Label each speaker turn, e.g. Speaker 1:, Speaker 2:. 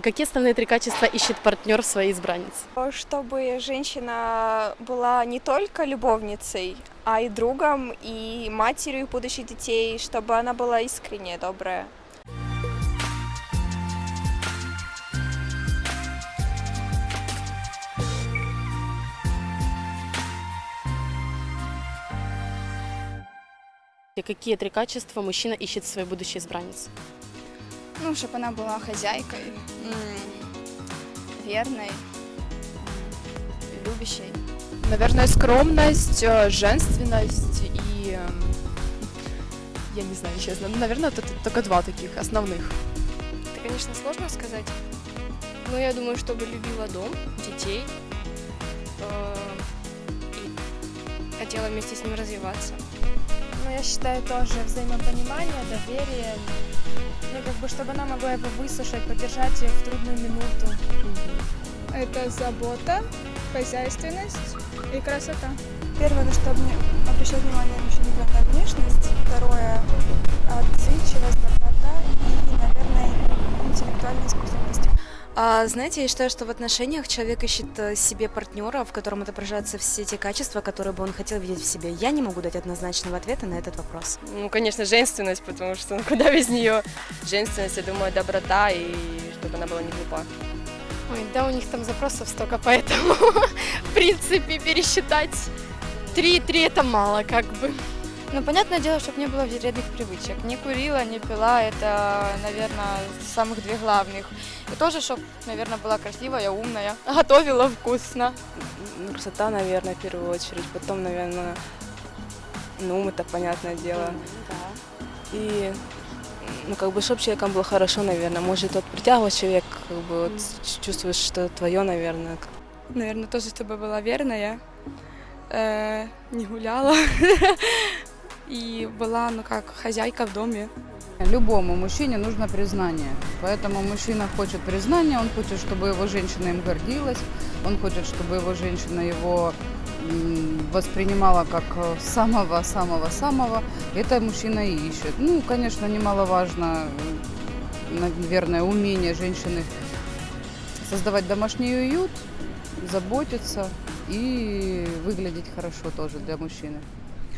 Speaker 1: Какие основные три качества ищет партнер в своей избраннице?
Speaker 2: Чтобы женщина была не только любовницей, а и другом, и матерью будущих детей, чтобы она была искренняя, добрая.
Speaker 1: Какие три качества мужчина ищет в своей будущей избраннице?
Speaker 3: Ну, чтобы она была хозяйкой, верной, любящей.
Speaker 4: Наверное, скромность, э, женственность и... эм, Я не знаю, честно. Ну, Наверное, это только два таких основных.
Speaker 5: Это, конечно, сложно сказать. Но я думаю, чтобы любила дом, детей э, и хотела вместе с ним развиваться.
Speaker 6: Ну, я считаю тоже взаимопонимание, доверие. Ну, как бы, чтобы она могла его выслушать, поддержать ее в трудную минуту.
Speaker 3: Это забота, хозяйственность и красота.
Speaker 2: Первое, на что мне обращать внимание мужчине, главное внешность.
Speaker 7: А, знаете, я считаю, что в отношениях человек ищет э, себе партнера, в котором отображаются все те качества, которые бы он хотел видеть в себе. Я не могу дать однозначного ответа на этот вопрос.
Speaker 5: Ну, конечно, женственность, потому что ну, куда без нее? Женственность, я думаю, доброта и чтобы она была не глупа.
Speaker 8: Ой, да, у них там запросов столько, поэтому, в принципе, пересчитать три-три это мало, как бы.
Speaker 3: Ну, понятное дело, чтобы не было вредных привычек. Не курила, не пила, это, наверное, самых две главных. И тоже, чтобы, наверное, была красивая, умная, готовила вкусно.
Speaker 9: Ну, красота, наверное, в первую очередь. Потом, наверное, ну, ум, это понятное дело. И, ну, как бы, чтобы человеком было хорошо, наверное. Может, вот притягивать человек, как бы, вот, чувствуешь, что твое, наверное.
Speaker 3: Наверное, тоже, чтобы была верная, э, не гуляла и была, ну, как хозяйка в доме.
Speaker 10: Любому мужчине нужно признание. Поэтому мужчина хочет признания, он хочет, чтобы его женщина им гордилась, он хочет, чтобы его женщина его воспринимала как э, самого-самого-самого. Это мужчина и ищет. Ну, конечно, немаловажно, э, наверное, умение женщины создавать домашний уют, заботиться и выглядеть хорошо тоже для мужчины.